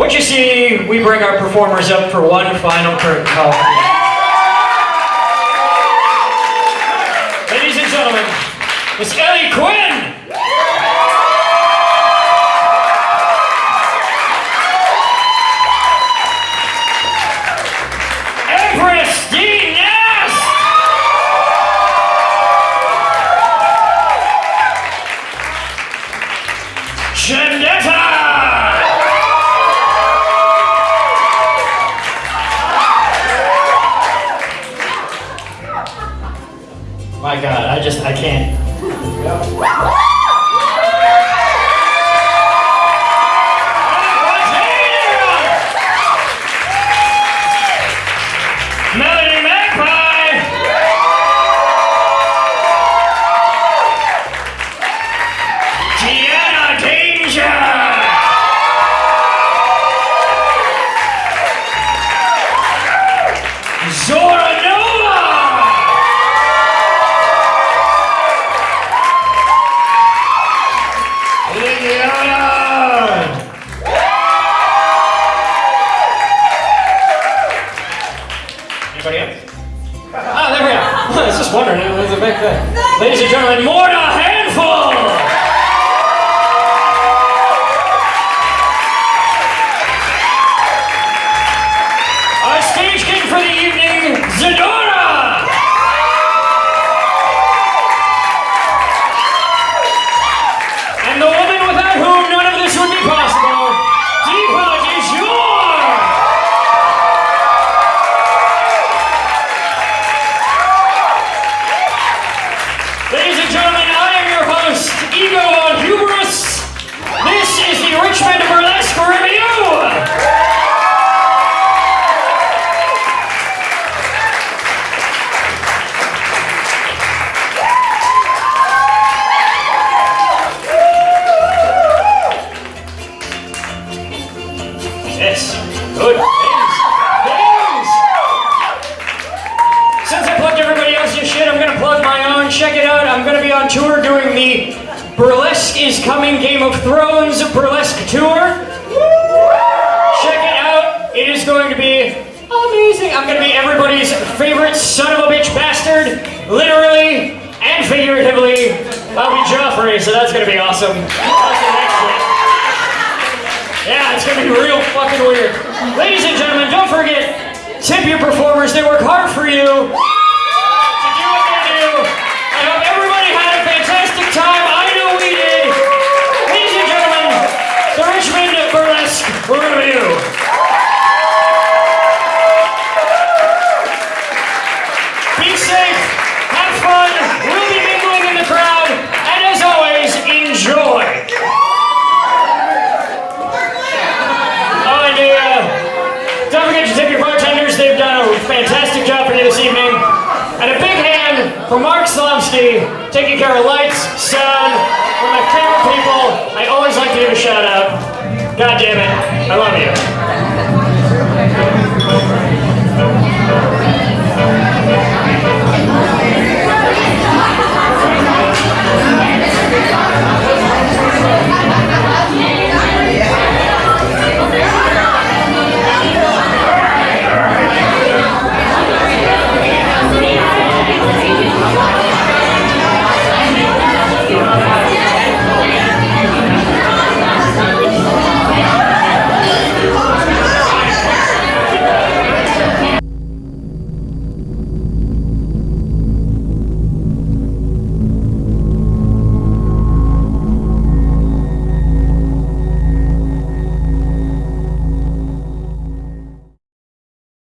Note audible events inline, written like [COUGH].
What you see, we bring our performers up for one final curtain call. Ladies and gentlemen, Miss Ellie Quinn! Shendetta! My God, I just, I can't. Danger! Zora Anybody else? Ah, there we are. [LAUGHS] I was just wondering, it was a big thing. Ladies and gentlemen, Morna Ego on Hubris. This is the Richmond Burlesque Review! Yes, good things. Things! Since I plugged everybody else's shit, I'm gonna plug my own. Check it out. I'm gonna be on tour Burlesque is Coming Game of Thrones Burlesque Tour. Check it out. It is going to be amazing. I'm gonna be everybody's favorite son of a bitch bastard, literally and figuratively. I'll be Joffrey, so that's gonna be awesome. Yeah, it's gonna be real fucking weird. Ladies and gentlemen, don't forget, tip your performers. They work hard for you And a big hand for Mark Slomsky, taking care of lights, sound, one of my favorite people. I always like to give a shout out. God damn it, I love you.